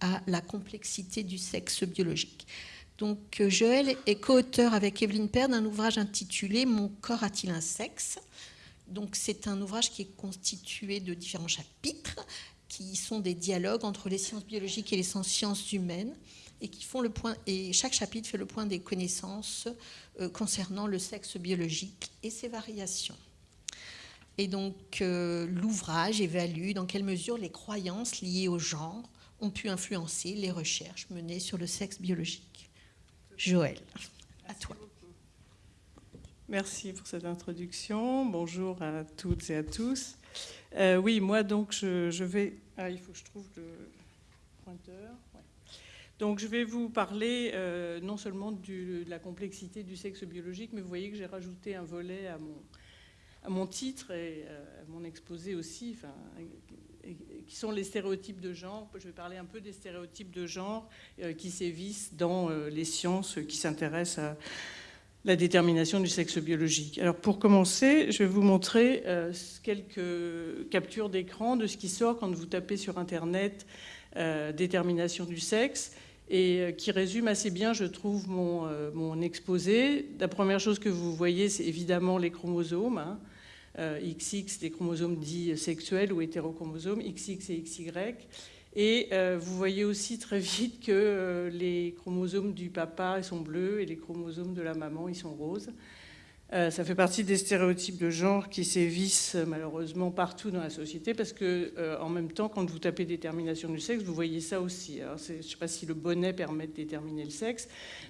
à la complexité du sexe biologique. Donc Joël est co-auteur avec Evelyne Père d'un ouvrage intitulé Mon corps a-t-il un sexe? Donc c'est un ouvrage qui est constitué de différents chapitres qui sont des dialogues entre les sciences biologiques et les sciences humaines et qui font le point et chaque chapitre fait le point des connaissances euh, concernant le sexe biologique et ses variations. Et donc euh, l'ouvrage évalue dans quelle mesure les croyances liées au genre ont pu influencer les recherches menées sur le sexe biologique. Joël, à toi. Merci pour cette introduction. Bonjour à toutes et à tous. Euh, oui, moi donc je, vais... Ah, il faut que je trouve le pointeur. Donc je vais vous parler euh, non seulement de la complexité du sexe biologique, mais vous voyez que j'ai rajouté un volet à mon, à mon titre et euh, à mon exposé aussi, qui sont les stéréotypes de genre. Je vais parler un peu des stéréotypes de genre euh, qui sévissent dans les sciences qui s'intéressent à la détermination du sexe biologique. Alors pour commencer, je vais vous montrer quelques captures d'écran de ce qui sort quand vous tapez sur Internet détermination du sexe et euh, qui résume assez bien, je trouve, mon, euh, mon, exposé. La première chose que vous voyez, c'est évidemment les chromosomes. Hein. XX, euh, des chromosomes dits sexuels ou hétérochromosomes, XX et XY. Et vous voyez aussi très vite que les chromosomes du papa sont bleus et les chromosomes de la maman, ils sont roses. Euh, ça fait partie des stéréotypes de genre qui sévissent euh, malheureusement partout dans la société parce que, euh, en même temps, quand vous tapez détermination du sexe, vous voyez ça aussi. je ne sais pas si le bonnet permet de déterminer le sexe,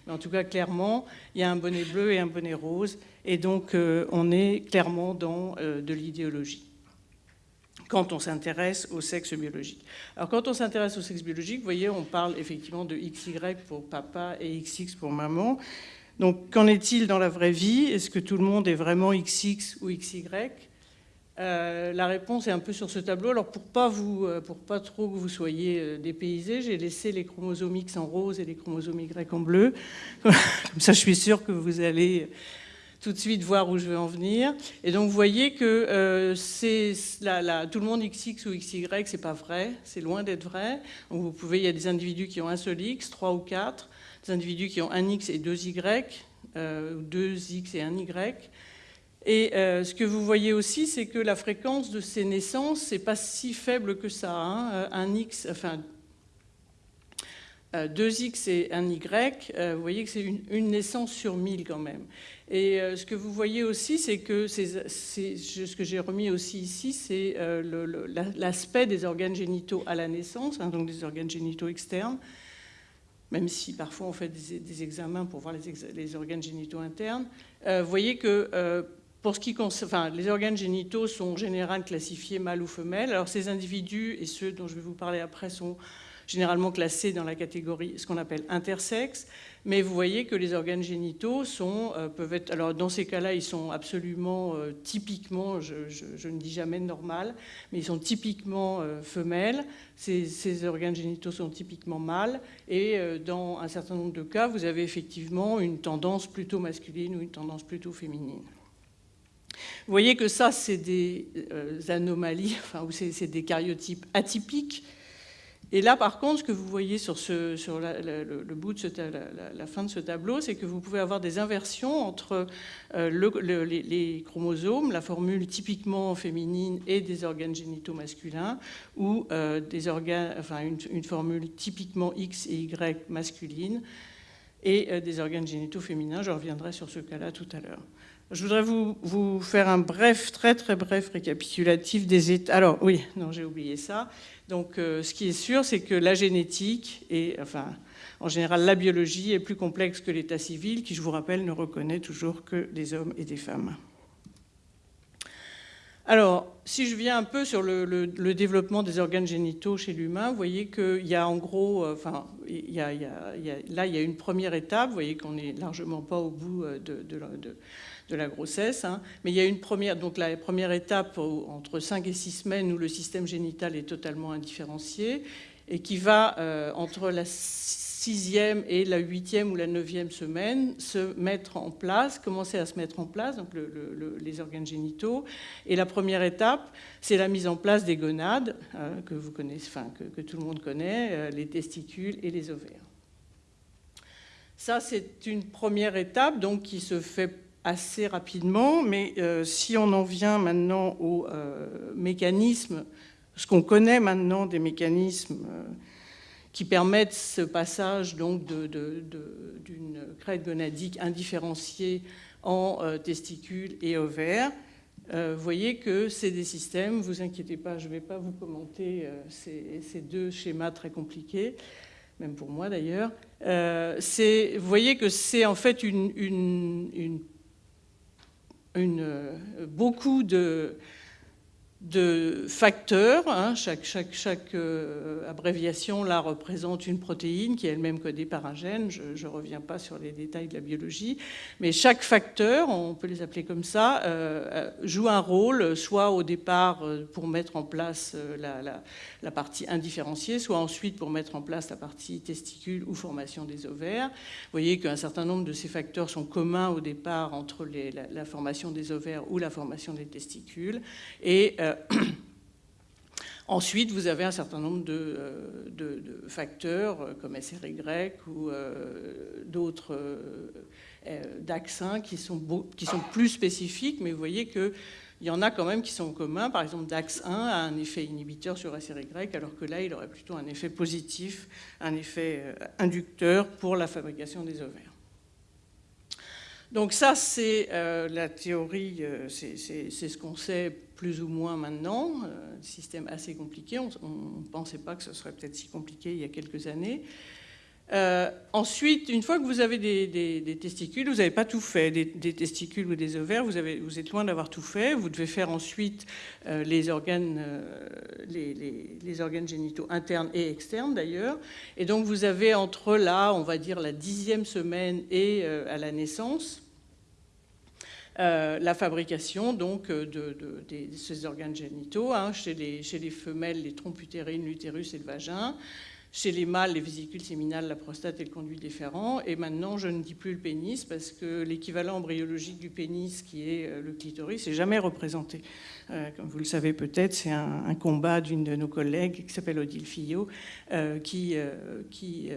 mais en tout cas, clairement, il y a un bonnet bleu et un bonnet rose, et donc on est clairement dans de l'idéologie quand on s'intéresse au sexe biologique. Alors quand on s'intéresse au sexe biologique, vous voyez, on parle effectivement de XY pour papa et XX pour maman. Donc, qu'en est-il dans la vraie vie? Est-ce que tout le monde est vraiment XX ou XY euh, La réponse est un peu sur ce tableau. Alors, pour pas, vous, euh, pour pas trop que vous soyez euh, dépaysés, j'ai laissé les chromosomes X en rose et les chromosomes Y en bleu. Comme ça, je suis sûre que vous allez tout de suite voir où je vais en venir. Et donc, vous voyez que tout le monde XX ou XY, c'est pas vrai, c'est loin d'être vrai. Vous pouvez, il y a des individus qui ont un seul X, trois ou quatre individus qui ont un X et deux Y, euh, deux X et un Y. Et euh, ce que vous voyez aussi, c'est que la fréquence de ces naissances, n'est pas si faible que ça. Hein. Euh, un X, enfin, deux X et un Y, vous voyez que c'est une, naissance sur 1000 quand même. Et ce que vous voyez aussi, c'est que ce que j'ai remis aussi ici, c'est l'aspect des organes génitaux à la naissance, hein, donc des organes génitaux externes même si parfois on fait des, examens pour voir les, organes génitaux internes, euh, vous voyez que euh, pour ce qui concerne, enfin, les organes génitaux sont en général classifiés mâles ou femelles. Alors ces individus et ceux dont je vais vous parler après sont généralement classés dans la catégorie ce qu'on appelle intersexe, mais vous voyez que les organes génitaux sont, euh, peuvent être, alors dans ces cas-là, ils sont absolument euh, typiquement, je, ne dis jamais normal, mais ils sont typiquement euh, femelles, ces, organes génitaux sont typiquement mâles, et dans un certain nombre de cas, vous avez effectivement une tendance plutôt masculine ou une tendance plutôt féminine. Vous voyez que ça, c'est des anomalies, enfin, ou c'est des cariotypes atypiques et là, par contre, ce que vous voyez sur, ce, sur le, bout de la, fin de ce tableau, c'est que vous pouvez avoir des inversions entre euh, les, chromosomes, la formule typiquement féminine et des organes génitaux masculins, ou euh, une, formule typiquement X et Y masculine, et euh, des organes génitaux féminins. Je reviendrai sur ce cas-là tout à l'heure. Je voudrais vous, vous, faire un bref, très très bref récapitulatif des états. Alors oui, non, j'ai oublié ça. Donc, euh, ce qui est sûr, c'est que la génétique et, enfin, en général, la biologie est plus complexe que l'état civil, qui, je vous rappelle, ne reconnaît toujours que des hommes et des femmes. Alors, si je viens un peu sur le, développement des organes génitaux chez l'humain, vous voyez qu'il y a en gros, enfin, là, il y a une première étape, vous voyez qu'on n'est largement pas au bout euh, de, de la grossesse. Hein. Mais il y a une première, donc la première étape entre 5 et 6 semaines où le système génital est totalement indifférencié et qui va euh, entre la sixième et la huitième ou la neuvième semaine se mettre en place, commencer à se mettre en place, donc les organes génitaux. Et la première étape, c'est la mise en place des gonades, hein, que vous connaissez, enfin que, tout le monde connaît, euh, les testicules et les ovaires. Ça, c'est une première étape donc, qui se fait assez rapidement, mais euh, si on en vient maintenant au euh, mécanisme, ce qu'on connaît maintenant des mécanismes qui permettent ce passage d'une crête gonadique indifférenciée en euh, testicules et ovaires. Euh, vous voyez que c'est des systèmes, vous inquiétez pas, je ne vais pas vous commenter euh, ces, deux schémas très compliqués, même pour moi d'ailleurs. vous voyez que c'est en fait une, beaucoup de, de facteurs. Hein. Chaque, euh, abréviation là représente une protéine qui est elle-même codée par un gène. Je ne reviens pas sur les détails de la biologie, mais chaque facteur, on peut les appeler comme ça, euh, euh, joue un rôle, soit au départ pour mettre en place la, partie indifférenciée, soit ensuite pour mettre en place la partie testicule ou formation des ovaires. Vous voyez qu'un certain nombre de ces facteurs sont communs au départ entre la, formation des ovaires ou la formation des testicules. Et ensuite, vous avez un certain nombre de, euh, facteurs euh, comme SRY ou d'autres DAX1 qui sont, qui sont plus spécifiques, mais vous voyez qu'il y en a quand même qui sont communs. Par exemple, DAX1 a un effet inhibiteur sur SRY, alors que là, il aurait plutôt un effet positif, un effet inducteur pour la fabrication des ovaires. Donc ça, c'est la théorie, c'est ce qu'on sait plus ou moins maintenant, euh, système assez compliqué. On ne pensait pas que ce serait peut-être si compliqué il y a quelques années. Euh, ensuite, une fois que vous avez des, testicules, vous n'avez pas tout fait, des, testicules ou des ovaires, vous, êtes loin d'avoir tout fait. Vous devez faire ensuite euh, les, organes, les, organes génitaux internes et externes d'ailleurs. Et donc vous avez entre là, on va dire la dixième semaine et à la naissance, euh, la fabrication donc euh, de, ces organes génitaux, hein, chez, les, femelles, les trompes utérines, l'utérus et le vagin, chez les mâles, les vésicules séminales, la prostate et le conduit déférent. Et maintenant, je ne dis plus le pénis parce que l'équivalent embryologique du pénis, qui est euh, le clitoris, n'est jamais représenté. comme vous le savez peut-être, c'est un, combat d'une de nos collègues qui s'appelle Odile Fillot, qui, qui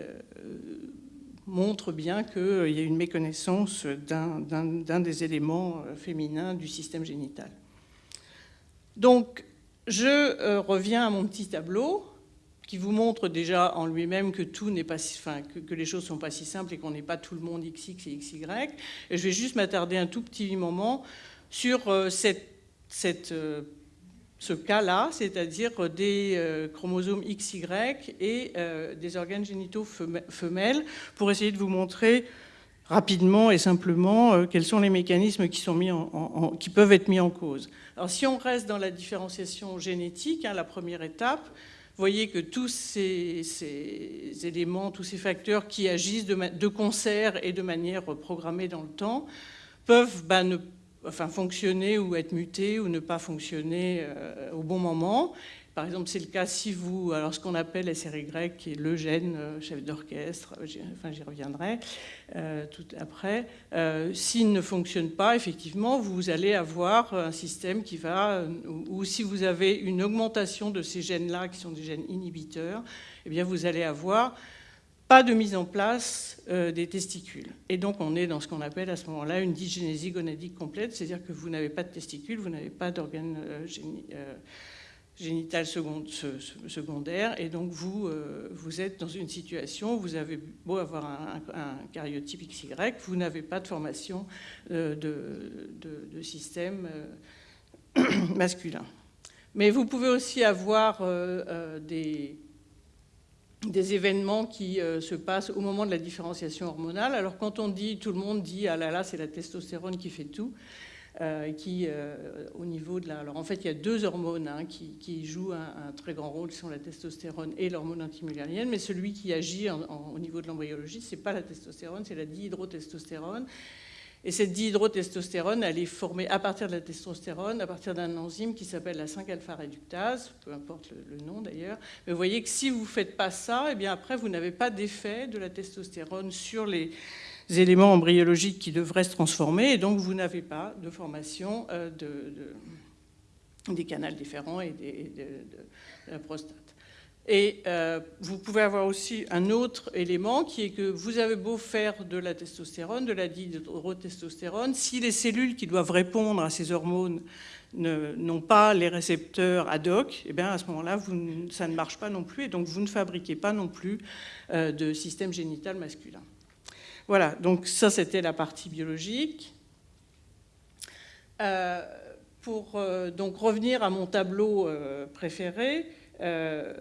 montre bien qu'il y a une méconnaissance d'un des éléments euh, féminins du système génital. Donc, je euh, reviens à mon petit tableau qui vous montre déjà en lui-même que tout n'est pas, enfin, que, les choses sont pas si simples et qu'on n'est pas tout le monde XX et XY. Et je vais juste m'attarder un tout petit moment sur euh, cette ce cas-là, c'est-à-dire des euh, chromosomes XY et euh, des organes génitaux femelles, pour essayer de vous montrer rapidement et simplement euh, quels sont les mécanismes qui, sont mis en, qui peuvent être mis en cause. Alors si on reste dans la différenciation génétique, hein, la première étape, vous voyez que tous ces, éléments, tous ces facteurs qui agissent de, concert et de manière programmée dans le temps peuvent bah, ne enfin, fonctionner ou être muté ou ne pas fonctionner euh, au bon moment. Par exemple, c'est le cas si vous, alors ce qu'on appelle SRY, qui est le gène euh, chef d'orchestre, euh, enfin j'y reviendrai tout après, s'il ne fonctionne pas, effectivement, vous allez avoir un système qui va, ou, si vous avez une augmentation de ces gènes-là, qui sont des gènes inhibiteurs, eh bien vous allez avoir pas de mise en place euh, des testicules. Et donc on est dans ce qu'on appelle à ce moment-là une dysgénésie gonadique complète, c'est-à-dire que vous n'avez pas de testicules, vous n'avez pas d'organes euh, euh, génital secondaire, et donc vous, vous êtes dans une situation où vous avez beau avoir un, cariotype XY, vous n'avez pas de formation de, système masculin. Mais vous pouvez aussi avoir des des événements qui euh, se passent au moment de la différenciation hormonale. Alors quand on dit, tout le monde dit, ah là là, c'est la testostérone qui fait tout, euh, qui, euh, au niveau de la... Alors en fait, il y a deux hormones hein, qui, jouent un, très grand rôle, qui sont la testostérone et l'hormone antimullérienne, mais celui qui agit au niveau de l'embryologie, c'est pas la testostérone, c'est la dihydrotestostérone. Et cette dihydrotestostérone, elle est formée à partir de la testostérone, à partir d'un enzyme qui s'appelle la 5-alpha réductase, peu importe le, nom d'ailleurs. Mais vous voyez que si vous ne faites pas ça, eh bien après, vous n'avez pas d'effet de la testostérone sur les éléments embryologiques qui devraient se transformer, et donc vous n'avez pas de formation euh, de, des canaux différents et de la prostate. Et euh, vous pouvez avoir aussi un autre élément qui est que vous avez beau faire de la testostérone, de la dihydrotestostérone, si les cellules qui doivent répondre à ces hormones n'ont pas les récepteurs ad hoc, eh bien à ce moment-là, ça ne marche pas non plus, et donc vous ne fabriquez pas non plus euh, de système génital masculin. Voilà, donc ça c'était la partie biologique. Euh, pour donc revenir à mon tableau préféré, euh,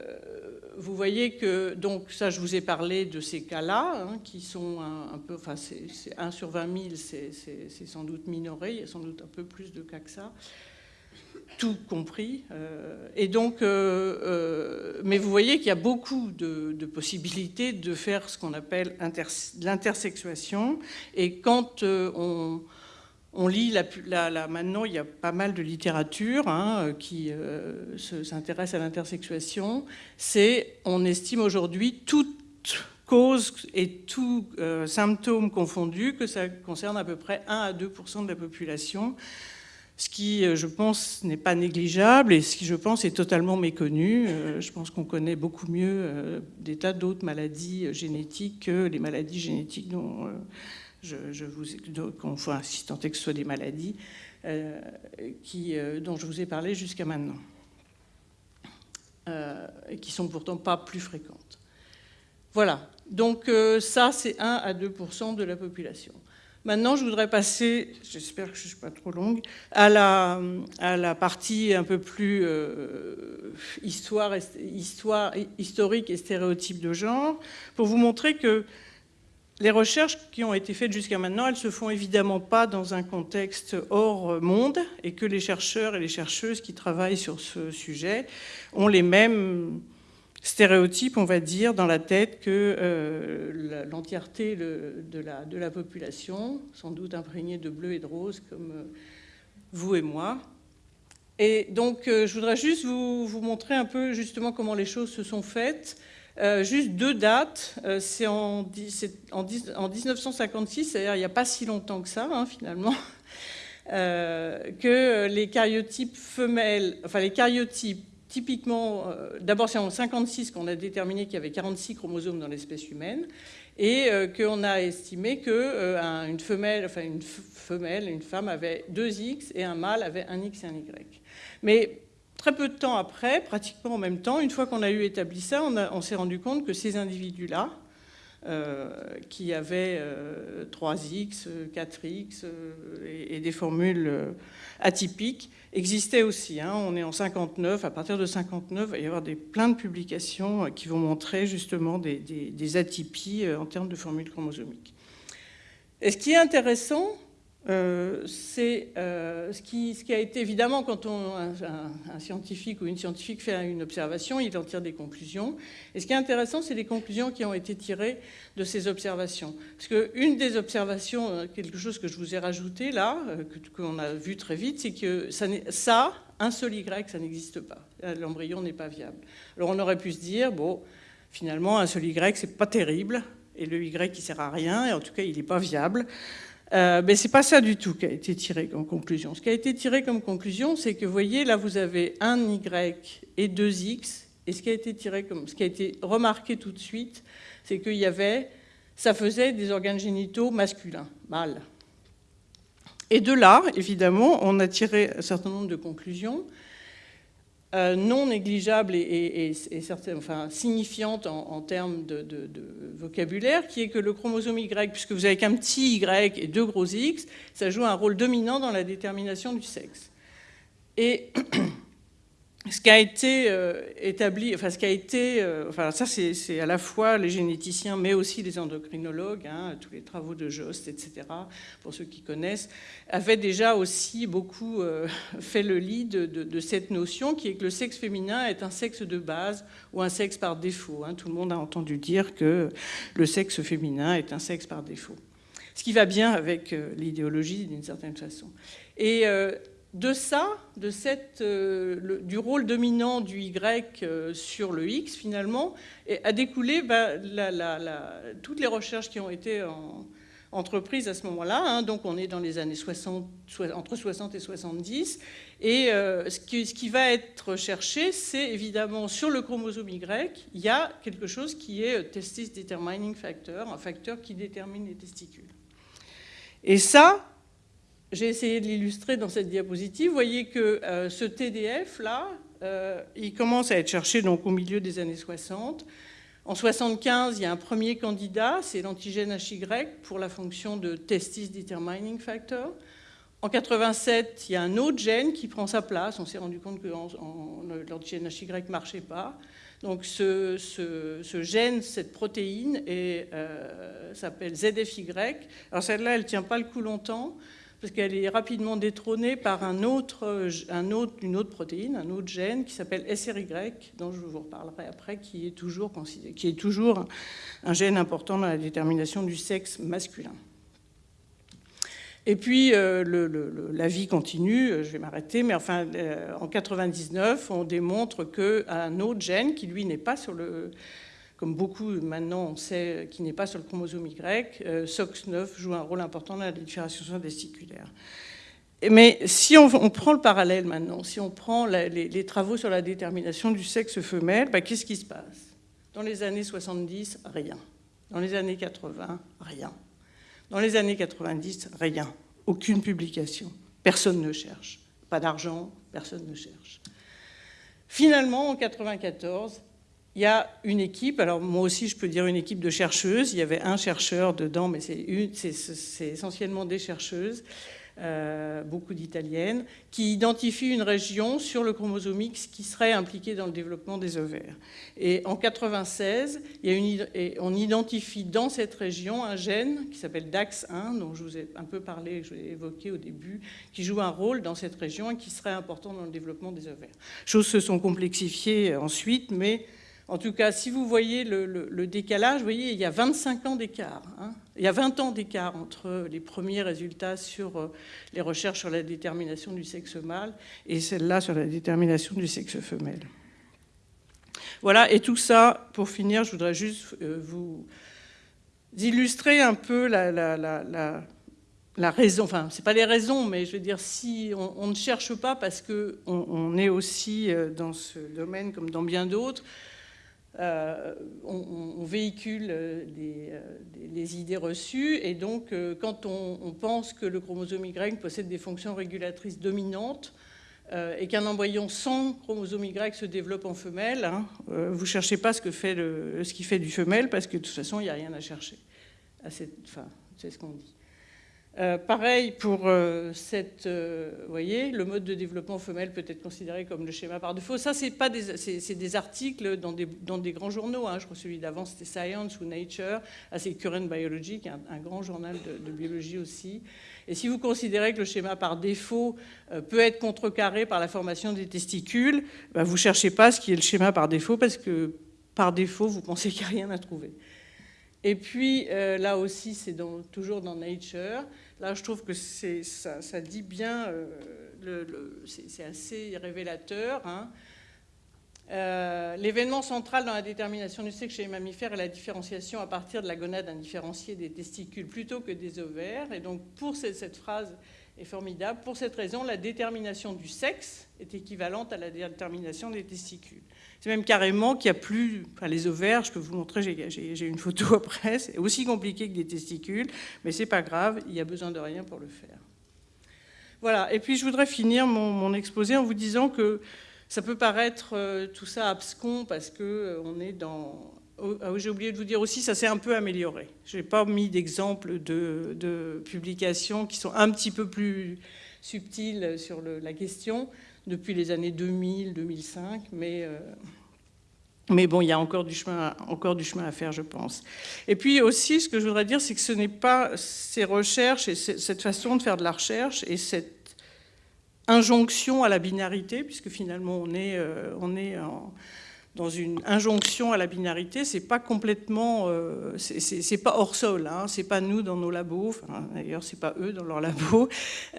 vous voyez que, donc ça je vous ai parlé de ces cas-là, hein, qui sont un, peu, enfin c'est 1 sur 20 000, c'est sans doute minoré, il y a sans doute un peu plus de cas que ça, tout compris. Euh, et donc, euh, mais vous voyez qu'il y a beaucoup de, de, possibilités de faire ce qu'on appelle l'intersexuation, et quand on on lit la, maintenant, il y a pas mal de littérature hein, qui euh, s'intéresse à l'intersexuation. C'est, on estime aujourd'hui toute cause et tout euh, symptôme confondu que ça concerne à peu près 1 à 2% de la population, ce qui, euh, je pense, n'est pas négligeable et ce qui, je pense, est totalement méconnu. je pense qu'on connaît beaucoup mieux des tas d'autres maladies génétiques que les maladies génétiques dont je, vous, enfin, si tant est que ce soit des maladies euh, euh, dont je vous ai parlé jusqu'à maintenant, euh, et qui sont pourtant pas plus fréquentes. Voilà, donc ça c'est 1 à 2 de la population. Maintenant, je voudrais passer, j'espère que je ne suis pas trop longue, à la, partie un peu plus histoire, historique et stéréotype de genre, pour vous montrer que les recherches qui ont été faites jusqu'à maintenant, elles ne se font évidemment pas dans un contexte hors monde et que les chercheurs et les chercheuses qui travaillent sur ce sujet ont les mêmes stéréotypes, on va dire, dans la tête que euh, l'entièreté de la, population, sans doute imprégnée de bleu et de rose comme euh, vous et moi. Et donc, euh, je voudrais juste vous, montrer un peu justement comment les choses se sont faites. Euh, juste deux dates. Euh, c'est en, 1956, c'est-à-dire il n'y a pas si longtemps que ça, hein, finalement, euh, que les cariotypes femelles, enfin les cariotypes typiquement, d'abord c'est en 56 qu'on a déterminé qu'il y avait 46 chromosomes dans l'espèce humaine et qu'on a estimé qu'une femelle, enfin une femelle, une femme avait deux X et un mâle avait un X et un Y. Mais Très peu de temps après, pratiquement en même temps, une fois qu'on a eu établi ça, on, s'est rendu compte que ces individus-là, euh, qui avaient 3X, euh, 4X euh, et, des formules atypiques, existaient aussi. Hein. On est en 59, à partir de 59, il va y avoir des, plein de publications qui vont montrer justement des, des atypies en termes de formules chromosomiques. Et ce qui est intéressant, euh, c'est euh, ce, qui, a été évidemment quand un, scientifique ou une scientifique fait une observation, il en tire des conclusions. Et ce qui est intéressant, c'est les conclusions qui ont été tirées de ces observations. Parce qu'une des observations, euh, quelque chose que je vous ai rajouté là, qu'on a vu très vite, c'est que ça, ça, un seul Y, ça n'existe pas. L'embryon n'est pas viable. Alors on aurait pu se dire, bon, finalement, un seul Y, c'est pas terrible, et le Y, il sert à rien, et en tout cas, il n'est pas viable. Euh, mais ce n'est pas ça du tout qui a été tiré comme conclusion. Ce qui a été tiré comme conclusion, c'est que, vous voyez, là, vous avez un Y et deux X. Et ce qui a été tiré ce qui a été remarqué tout de suite, c'est qu'il y avait, ça faisait des organes génitaux masculins, mâles. Et de là, évidemment, on a tiré un certain nombre de conclusions. Euh, non négligeable et, enfin, signifiante en, termes de, vocabulaire, qui est que le chromosome Y, puisque vous avez qu'un petit Y et deux gros X, ça joue un rôle dominant dans la détermination du sexe. Et ce qui a été euh, établi, enfin ce qui a été, euh, enfin ça c'est à la fois les généticiens mais aussi les endocrinologues, hein, tous les travaux de Jost, etc. Pour ceux qui connaissent, avaient déjà aussi beaucoup euh, fait le lit de, cette notion qui est que le sexe féminin est un sexe de base ou un sexe par défaut. Hein. Tout le monde a entendu dire que le sexe féminin est un sexe par défaut. ce qui va bien avec l'idéologie d'une certaine façon. Et de ça, cette, du rôle dominant du Y sur le X, finalement, a découlé bah, toutes les recherches qui ont été en, entreprise à ce moment-là. Hein. donc on est dans les années 60, entre 60 et 70. Et euh, ce, qui, ce, qui, va être cherché, c'est évidemment sur le chromosome Y, il y a quelque chose qui est euh, testis determining factor, un facteur qui détermine les testicules. Et ça, j'ai essayé de l'illustrer dans cette diapositive. Vous voyez que euh, ce TDF-là, il commence à être cherché donc, au milieu des années 60. En 75, il y a un premier candidat, c'est l'antigène HY pour la fonction de testis determining factor. En 87, il y a un autre gène qui prend sa place. On s'est rendu compte que l'antigène HY ne marchait pas. Donc ce, gène, cette protéine, euh, s'appelle ZFY. Alors celle-là, elle ne tient pas le coup longtemps parce qu'elle est rapidement détrônée par autre, une autre protéine, un autre gène qui s'appelle SRY, dont je vous reparlerai après, qui est toujours, un gène important dans la détermination du sexe masculin. Et puis, euh, la vie continue, je vais m'arrêter, mais enfin, euh, en 99, on démontre qu'un autre gène, qui lui n'est pas sur le, comme beaucoup maintenant on sait qui n'est pas sur le chromosome Y, euh, SOX9 joue un rôle important dans la différenciation testiculaire. Mais si on, prend le parallèle maintenant, si on prend les, travaux sur la détermination du sexe femelle, bah, qu'est-ce qui se passe? Dans les années 70, rien. Dans les années 80, rien. Dans les années 90, rien. Aucune publication. Personne ne cherche. Pas d'argent, personne ne cherche. Finalement, en 94, il y a une équipe, alors moi aussi je peux dire une équipe de chercheuses, il y avait un chercheur dedans, mais c'est essentiellement des chercheuses, euh, beaucoup d'italiennes, qui identifient une région sur le chromosome X qui serait impliquée dans le développement des ovaires. Et en 96, il y a une, on identifie dans cette région un gène qui s'appelle DAX1, dont je vous ai un peu parlé, je l'ai évoqué au début, qui joue un rôle dans cette région et qui serait important dans le développement des ovaires. Choses se sont complexifiées ensuite, mais en tout cas, si vous voyez le, décalage, vous voyez, il y a 25 ans d'écart. Hein. Il y a 20 ans d'écart entre les premiers résultats sur euh, les recherches sur la détermination du sexe mâle et celle-là sur la détermination du sexe femelle. Voilà, et tout ça, pour finir, je voudrais juste euh, vous illustrer un peu la, raison, enfin, ce n'est pas les raisons, mais je veux dire, si on, ne cherche pas parce qu'on on est aussi euh, dans ce domaine comme dans bien d'autres, euh, on, véhicule euh, euh, des, idées reçues et donc quand on, pense que le chromosome Y possède des fonctions régulatrices dominantes et qu'un embryon sans chromosome Y se développe en femelle, hein, vous ne cherchez pas ce, que fait ce qui fait du femelle parce que de toute façon il n'y a rien à chercher. enfin, c'est ce qu'on dit. Euh, pareil pour euh, cette, euh, voyez, le mode de développement femelle peut être considéré comme le schéma par défaut. Ça, c'est pas des, c'est, des articles dans des, dans des grands journaux. Hein. Je crois que celui d'avant c'était Science ou Nature, ah, c'est Current Biology, un, grand journal de, biologie aussi. Et si vous considérez que le schéma par défaut peut être contrecarré par la formation des testicules, bah, vous cherchez pas ce qui est le schéma par défaut parce que par défaut vous pensez qu'il n'y a rien à trouver. Et puis là aussi, c'est toujours dans Nature. Là, je trouve que ça, dit bien, euh, c'est assez révélateur. Hein. Euh, l'événement central dans la détermination du sexe chez les mammifères est la différenciation à partir de la gonade indifférenciée des testicules plutôt que des ovaires. Et donc, pour cette, cette phrase est formidable. Pour cette raison, la détermination du sexe est équivalente à la détermination des testicules. C'est même carrément qu'il n'y a plus, les ovaires, je peux vous montrer, j'ai une photo après, c'est aussi compliqué que des testicules, mais c'est pas grave, il n'y a besoin de rien pour le faire. Voilà, et puis je voudrais finir mon, exposé en vous disant que ça peut paraître euh, tout ça abscon parce qu'on euh, est dans... Oh, ah j'ai oublié de vous dire aussi, ça s'est un peu amélioré. Je n'ai pas mis d'exemples de, de, publications qui sont un petit peu plus subtiles sur la question, depuis les années 2000, 2005, mais, euh, mais bon, il y a encore du, chemin, encore du chemin à faire, je pense. Et puis aussi, ce que je voudrais dire, c'est que ce n'est pas ces recherches et cette façon de faire de la recherche et cette injonction à la binarité, puisque finalement on est, euh, on est dans une injonction à la binarité, c'est pas complètement, euh, c'est pas hors sol, hein, c'est pas nous dans nos labos, d'ailleurs c'est pas eux dans leurs labos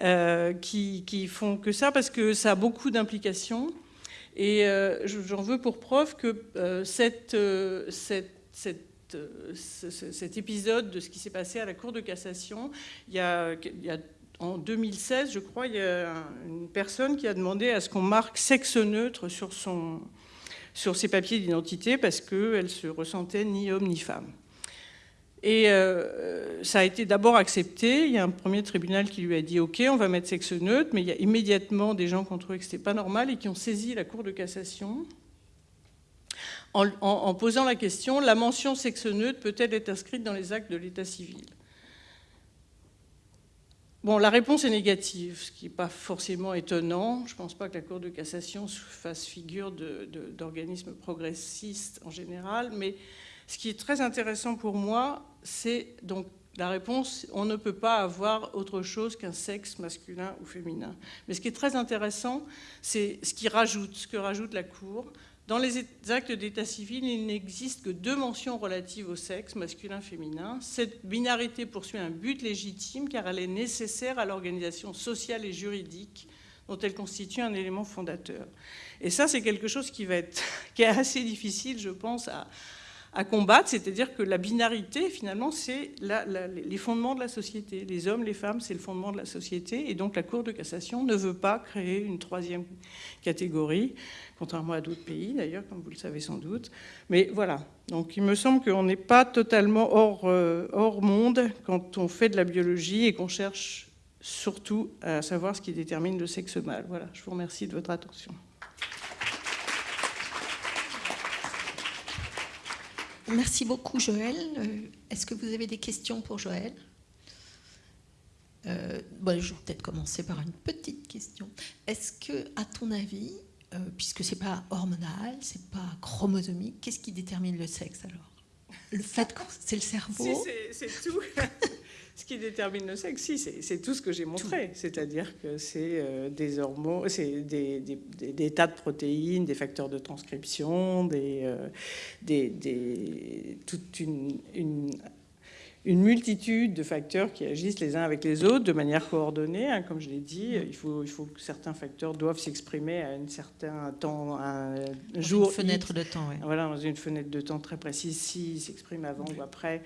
euh, qui, font que ça, parce que ça a beaucoup d'implications. Et euh, j'en veux pour preuve que cet épisode de ce qui s'est passé à la Cour de cassation, il y a en 2016, je crois, il y a une personne qui a demandé à ce qu'on marque sexe neutre sur son, sur ses papiers d'identité parce qu'elle se ressentait ni homme ni femme. Et euh, ça a été d'abord accepté. Il y a un premier tribunal qui lui a dit OK, on va mettre sexe neutre, mais il y a immédiatement des gens qui ont trouvé que ce n'était pas normal et qui ont saisi la Cour de cassation en, en posant la question la mention sexe neutre peut-elle être inscrite dans les actes de l'état civil? Bon, la réponse est négative, ce qui n'est pas forcément étonnant. Je ne pense pas que la Cour de cassation fasse figure d'organisme progressiste en général, mais ce qui est très intéressant pour moi, c'est donc la réponse, on ne peut pas avoir autre chose qu'un sexe masculin ou féminin. Mais ce qui est très intéressant, c'est ce qui rajoute, ce que rajoute la Cour, dans les actes d'état civil, il n'existe que deux mentions relatives au sexe, masculin-féminin. Cette binarité poursuit un but légitime car elle est nécessaire à l'organisation sociale et juridique dont elle constitue un élément fondateur. Et ça, c'est quelque chose qui, qui est assez difficile, je pense, à, à combattre, c'est-à-dire que la binarité, finalement, c'est les fondements de la société. Les hommes, les femmes, c'est le fondement de la société, et donc la Cour de cassation ne veut pas créer une troisième catégorie, contrairement à d'autres pays, d'ailleurs, comme vous le savez sans doute. Mais voilà, donc il me semble qu'on n'est pas totalement hors, euh, monde quand on fait de la biologie et qu'on cherche surtout à savoir ce qui détermine le sexe mâle. Voilà, je vous remercie de votre attention. Merci beaucoup, Joël. Euh, est-ce que vous avez des questions pour Joël euh, bon, Je vais peut-être commencer par une petite question. Est-ce que, à ton avis, euh, puisque c'est pas hormonal, c'est pas chromosomique, qu'est-ce qui détermine le sexe alors? Le fait que c'est le cerveau C'est tout. Ce qui détermine le sexe, si, c'est tout ce que j'ai montré. C'est-à-dire que c'est euh, des hormones, c'est des, des, tas de protéines, des facteurs de transcription, des, euh, des toute une, une, une, multitude de facteurs qui agissent les uns avec les autres de manière coordonnée. Hein, comme je l'ai dit, il faut, il faut que certains facteurs doivent s'exprimer à un certain temps, un jour. Une fenêtre de temps, oui. Voilà, dans une fenêtre de temps très précise, s'ils s'expriment avant ou après.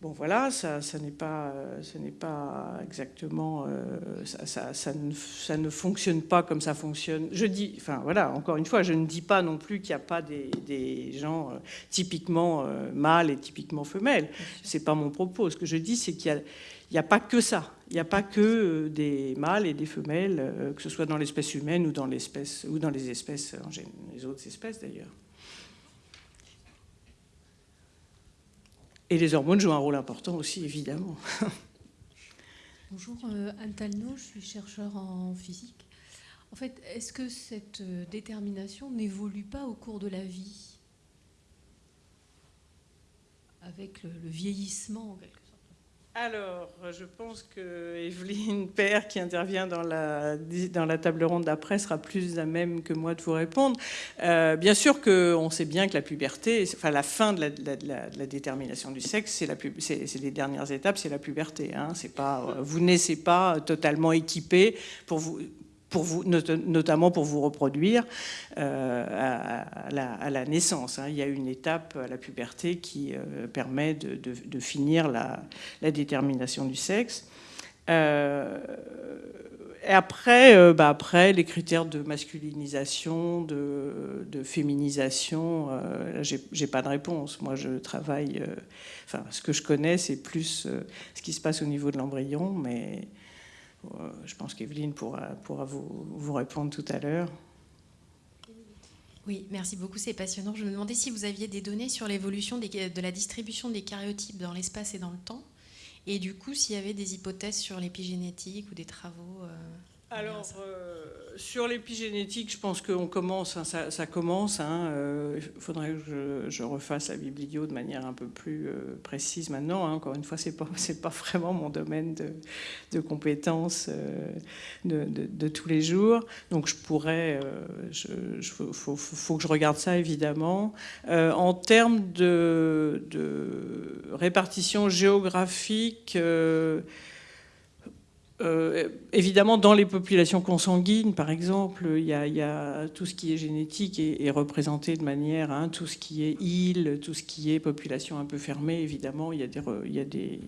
Bon voilà, ça, ça n'est pas, n'est pas exactement, euh, ça, ça, ça, ne, ça, ne, fonctionne pas comme ça fonctionne. Je dis, enfin voilà, encore une fois, je ne dis pas non plus qu'il n'y a pas des, des gens euh, typiquement euh, mâles et typiquement femelles. C'est pas mon propos. Ce que je dis, c'est qu'il n'y a, a, pas que ça. Il n'y a pas que des mâles et des femelles, que ce soit dans l'espèce humaine ou dans l'espèce ou dans les espèces, les autres espèces d'ailleurs. Et les hormones jouent un rôle important aussi, évidemment. Bonjour, euh, Anne Talno, je suis chercheur en physique. En fait, est-ce que cette euh, détermination n'évolue pas au cours de la vie? Avec le, vieillissement, en quelque alors, je pense que Evelyne Père, qui intervient dans la, table ronde d'après, sera plus à même que moi de vous répondre. Euh, bien sûr qu'on sait bien que la puberté, enfin la fin de la, détermination du sexe, c'est les dernières étapes, c'est la puberté. Hein. Vous naissez pas totalement équipé pour vous notamment pour vous reproduire euh, à, la, naissance. Hein. Il y a une étape à la puberté qui euh, permet de, finir la, détermination du sexe. Euh, et après, bah après, les critères de masculinisation, de, féminisation, j'ai pas de réponse. Moi, je travaille. enfin, ce que je connais, c'est plus ce qui se passe au niveau de l'embryon, mais je pense qu'Evelyne pourra, vous, répondre tout à l'heure. Oui, merci beaucoup, c'est passionnant. Je me demandais si vous aviez des données sur l'évolution de la distribution des karyotypes dans l'espace et dans le temps, et du coup s'il y avait des hypothèses sur l'épigénétique ou des travaux. Euh, Alors, euh, sur l'épigénétique, je pense qu'on commence, hein, ça, commence. Hein, euh, il faudrait que je, refasse la biblio de manière un peu plus euh, précise maintenant. Hein. Encore une fois, ce n'est pas, pas vraiment mon domaine de, de compétences de, tous les jours. Donc, je pourrais. Il faut, que je regarde ça, évidemment. en termes de répartition géographique, euh, évidemment, dans les populations consanguines, par exemple, il y a, tout ce qui est génétique est, représenté de manière, hein, tout ce qui est île, tout ce qui est population un peu fermée, évidemment, il y a des,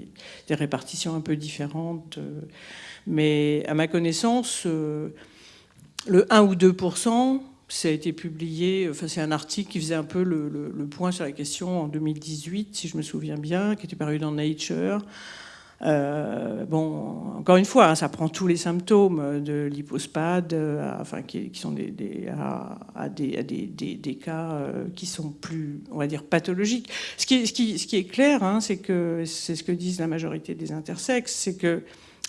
répartitions un peu différentes. Mais à ma connaissance, euh, le 1 ou 2% ça a été publié, enfin c'est un article qui faisait un peu le, point sur la question en 2018, si je me souviens bien, qui était paru dans Nature. Euh, bon, encore une fois, hein, ça prend tous les symptômes de l'hypospade, euh, enfin, qui, sont des, à, des, cas euh, qui sont plus, on va dire, pathologiques. Ce qui, est clair, hein, c'est que c'est ce que disent la majorité des intersexes, c'est que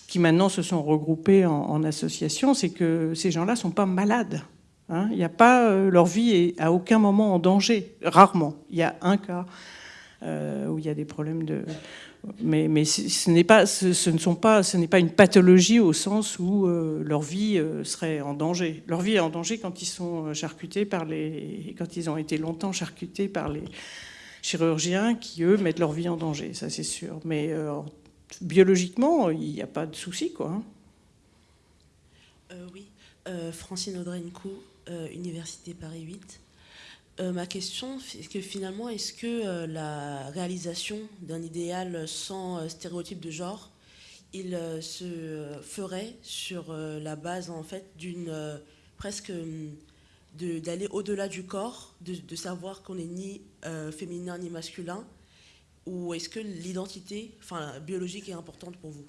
qui maintenant se sont regroupés en, en associations, c'est que ces gens-là sont pas malades. Hein. Il n'y a pas, leur vie est à aucun moment en danger, rarement. Il y a un cas où il y a des problèmes de mais, ce n'est pas, ne sont pas, ce n'est pas une pathologie au sens où euh, leur vie euh, serait en danger. Leur vie est en danger quand ils sont euh, charcutés par les, quand ils ont été longtemps charcutés par les chirurgiens qui eux mettent leur vie en danger, ça c'est sûr. Mais biologiquement, il n'y a pas de souci, quoi. Hein. oui, Francine Audrenco, Université Paris 8. Euh, ma question, c'est que finalement, est-ce que euh, la réalisation d'un idéal sans euh, stéréotype de genre, il se ferait sur la base en fait d'une presque d'aller au-delà du corps, de, savoir qu'on n'est ni féminin ni masculin, ou est-ce que l'identité, biologique, est importante pour vous?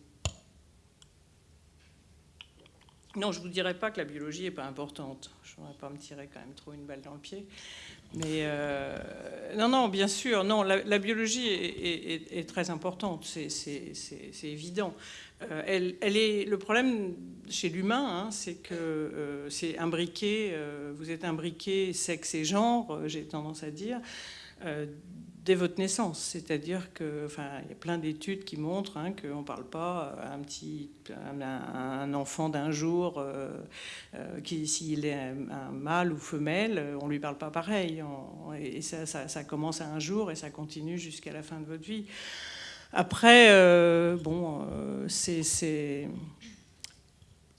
Non, je ne vous dirais pas que la biologie n'est pas importante. Je ne voudrais pas me tirer quand même trop une balle dans le pied. Mais euh, non, non, bien sûr, non, la, biologie est, très importante, c'est évident. Euh, le problème chez l'humain, hein, c'est que euh, c'est imbriqué, vous êtes imbriqué sexe et genre, j'ai tendance à dire, dès votre naissance. C'est-à-dire que, enfin, il y a plein d'études qui montrent hein, qu'on ne parle pas à un petit, un, enfant d'un jour, euh, euh, s'il est un, mâle ou femelle, on lui parle pas pareil. et ça, ça, commence à un jour et ça continue jusqu'à la fin de votre vie. Après, euh, bon, c'est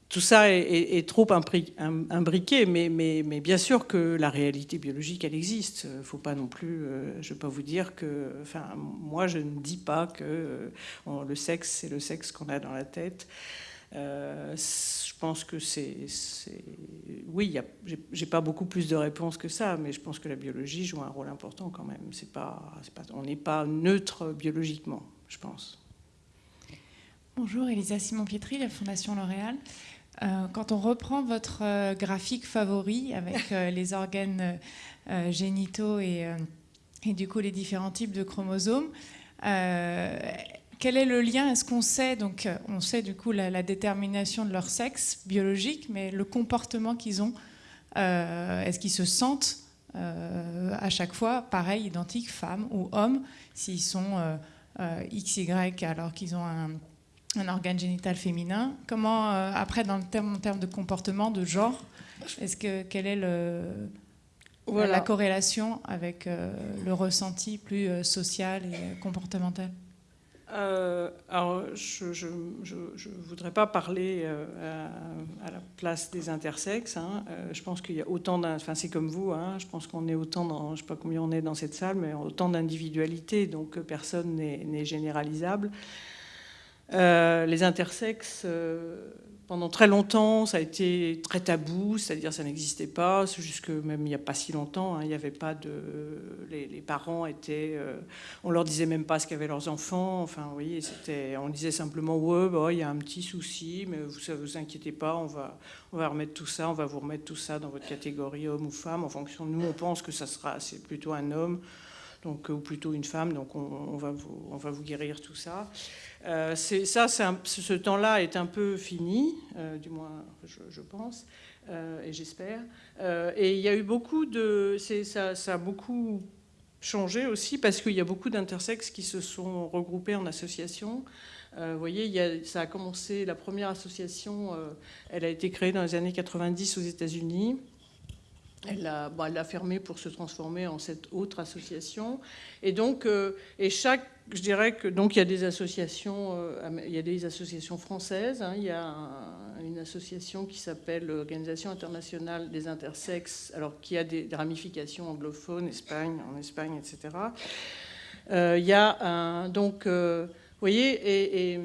tout ça est, trop imbriqué, mais, bien sûr que la réalité biologique, elle existe. Il ne faut pas non plus, euh, je ne vais pas vous dire que, enfin, moi, je ne dis pas que euh, le sexe, c'est le sexe qu'on a dans la tête. Euh, je pense que c'est, oui, j'ai pas beaucoup plus de réponses que ça, mais je pense que la biologie joue un rôle important quand même. Pas, on n'est pas neutre biologiquement, je pense. Bonjour, Elisa Simon-Pietri, la Fondation L'Oréal. Euh, quand on reprend votre euh, graphique favori avec euh, les organes génitaux et, du coup les différents types de chromosomes, quel est le lien? Est-ce qu'on sait donc on sait du coup la, détermination de leur sexe biologique, mais le comportement qu'ils ont, est-ce qu'ils se sentent à chaque fois pareil, identiques, femmes ou hommes, s'ils sont XY alors qu'ils ont un un organe génital féminin. Comment, euh, après, dans le terme, en termes de comportement, de genre, est-ce que quelle est le, la corrélation avec euh, le ressenti plus euh, social et comportemental? Alors, je ne voudrais pas parler à, la place des intersexes. Hein. je pense qu'il y a autant Enfin, c'est comme vous. Hein. je pense qu'on est autant dans... Je ne sais pas combien on est dans cette salle, mais autant d'individualités. Donc, personne n'est généralisable. Euh, les intersexes, euh, pendant très longtemps, ça a été très tabou, c'est-à-dire ça n'existait pas. C'est juste que même il n'y a pas si longtemps, hein, il n'y avait pas de. Les, parents étaient. Euh, on leur disait même pas ce qu'avaient leurs enfants. Enfin, oui, c'était. On disait simplement ouais, bah, il y a un petit souci, mais vous ne vous inquiétez pas, on va, on va remettre tout ça, on va vous remettre tout ça dans votre catégorie homme ou femme en fonction de nous. On pense que ça sera, c'est plutôt un homme. Donc, ou plutôt une femme, donc on, va, vous, on va vous guérir tout ça. Euh, ça, ce temps-là est un peu fini, euh, du moins je, pense, euh, et j'espère. et il y a eu beaucoup de... Ça, a beaucoup changé aussi parce qu'il y a beaucoup d'intersexes qui se sont regroupés en associations. vous voyez, ça a commencé, la première association, elle a été créée dans les années 90 aux États-Unis. Elle a, elle a, fermé pour se transformer en cette autre association. Et donc, et chaque je dirais que donc il y a des associations, euh, il y a des associations françaises. Hein. il y a une association qui s'appelle l'Organisation internationale des intersexes, alors qui a des, ramifications anglophones, Espagne, en Espagne, etc. Euh, il y a donc, euh, vous voyez, et,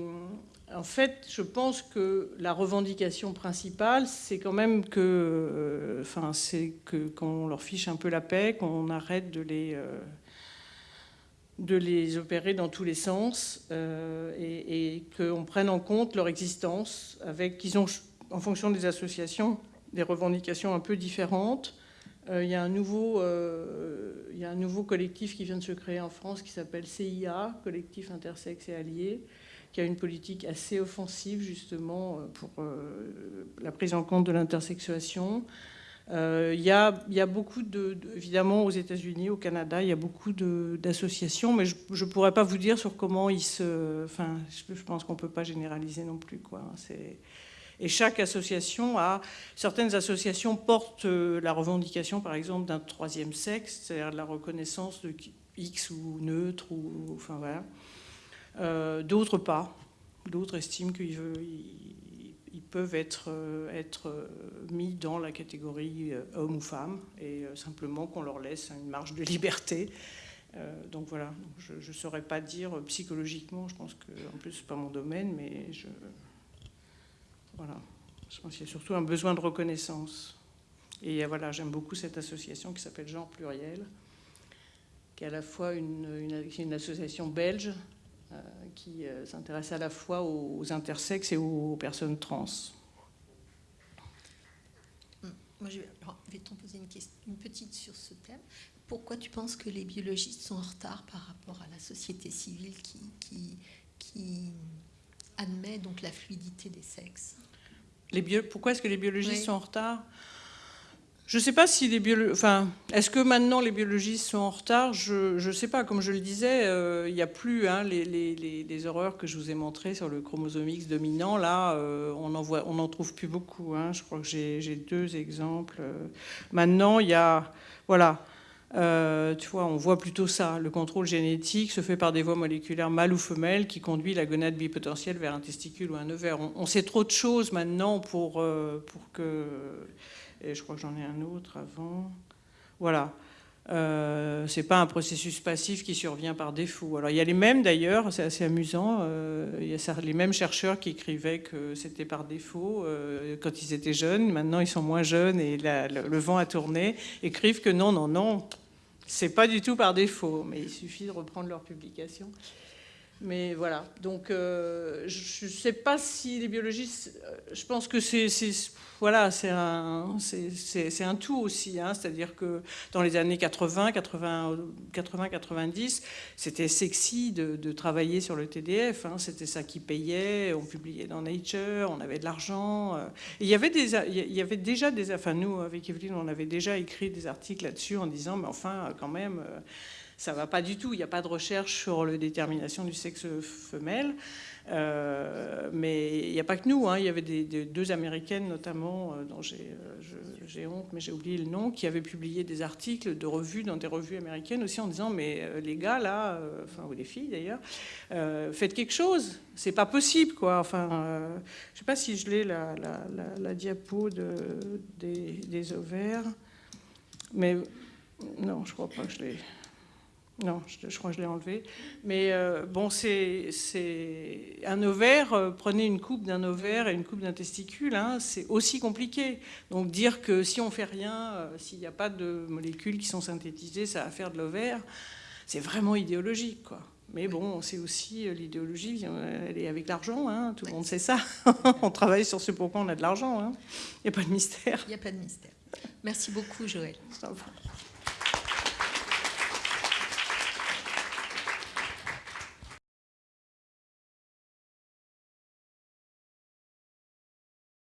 en fait, je pense que la revendication principale, c'est quand même que, enfin, c'est que qu'on leur fiche un peu la paix, qu'on arrête de les de les opérer dans tous les sens euh, et, qu'on prenne en compte leur existence, avec qu'ils ont, en fonction des associations, des revendications un peu différentes. Euh, il, y a un nouveau, euh, il y a un nouveau collectif qui vient de se créer en France qui s'appelle CIA, Collectif Intersexe et Alliés, qui a une politique assez offensive justement pour la prise en compte de l'intersexuation. Euh, il y, a, beaucoup de, évidemment aux États-Unis, au Canada, il y a beaucoup d'associations, mais je ne pourrais pas vous dire sur comment ils se. Enfin, je pense qu'on ne peut pas généraliser non plus. Quoi. Et chaque association a. Certaines associations portent euh, la revendication, par exemple, d'un troisième sexe, c'est-à-dire la reconnaissance de X ou neutre, ou. Enfin voilà. Euh, d'autres pas. D'autres estiment qu'ils ils peuvent être, euh, euh, mis dans la catégorie homme ou femme et simplement qu'on leur laisse une marge de liberté. donc voilà, je ne saurais pas dire psychologiquement, je pense que, en plus, ce pas mon domaine, mais je. Voilà, je pense qu'il y a surtout un besoin de reconnaissance. Et voilà, j'aime beaucoup cette association qui s'appelle Genre Pluriel, qui est à la fois une, association belge qui euh, s'intéresse à la fois aux intersexes et aux personnes trans. Hum, moi, je vais t'en poser une, question, une petite sur ce thème. Pourquoi tu penses que les biologistes sont en retard par rapport à la société civile qui, qui, qui admet donc la fluidité des sexes? Les bio... Pourquoi est-ce que les biologistes sont en retard? Je ne sais pas si les biologistes... Enfin, est-ce que maintenant les biologistes sont en retard? Je ne sais pas. Comme je le disais, euh, il n'y a plus hein, les, horreurs que je vous ai montrées sur le chromosome X dominant. Là, euh, on n'en on trouve plus beaucoup. Hein. Je crois que j'ai deux exemples. Maintenant, il y a... Voilà. Euh, tu vois, on voit plutôt ça. Le contrôle génétique se fait par des voies moléculaires mâles ou femelles qui conduit la gonade bipotentielle vers un testicule ou un ovaire. On, on sait trop de choses maintenant pour, pour que et je crois que j'en ai un autre avant. Voilà. Euh, c'est pas un processus passif qui survient par défaut. Alors il y a les mêmes d'ailleurs, c'est assez amusant. Euh, il y a les mêmes chercheurs qui écrivaient que c'était par défaut euh, quand ils étaient jeunes. Maintenant ils sont moins jeunes et le, vent a tourné. Écrivent que non, non, non, c'est pas du tout par défaut. Mais il suffit de reprendre leur publication. Mais voilà. Donc euh, je ne sais pas si les biologistes. Je pense que c'est voilà, c'est un, un, tout aussi. Hein. C'est-à-dire que dans les années 80, 80, 80 90, c'était sexy de, travailler sur le TDF. Hein. C'était ça qui payait. On publiait dans Nature, on avait de l'argent. Euh. Il y avait des, il y avait déjà des. Enfin, nous, avec Evelyne, on avait déjà écrit des articles là-dessus en disant, mais enfin, quand même, euh, ça va pas du tout. Il n'y a pas de recherche sur la détermination du sexe femelle. Euh, mais il n'y a pas que nous. Hein. Il y avait deux américaines, notamment, euh, dont euh, j'ai honte, mais j'ai oublié le nom, qui avaient publié des articles de revues dans des revues américaines aussi en disant Mais les gars, là, enfin, ou les filles d'ailleurs, faites quelque chose. C'est pas possible, quoi. Enfin, je sais pas si je l'ai, la, diapo de, des, des ovaires. Mais non, je crois pas que je l'ai. Non, je, crois que je l'ai enlevé. Mais euh, bon, c'est un ovaire. Euh, prenez une coupe d'un ovaire et une coupe d'un testicule. Hein, c'est aussi compliqué. Donc dire que si on fait rien, euh, s'il n'y a pas de molécules qui sont synthétisées, ça va faire de l'ovaire, c'est vraiment idéologique, quoi. Mais bon, c'est aussi l'idéologie, elle est avec l'argent, hein, tout le monde sait ça. on travaille sur ce pourquoi on a de l'argent. Hein. Il n'y a pas de mystère. Il n'y a pas de mystère. Merci beaucoup, Joël.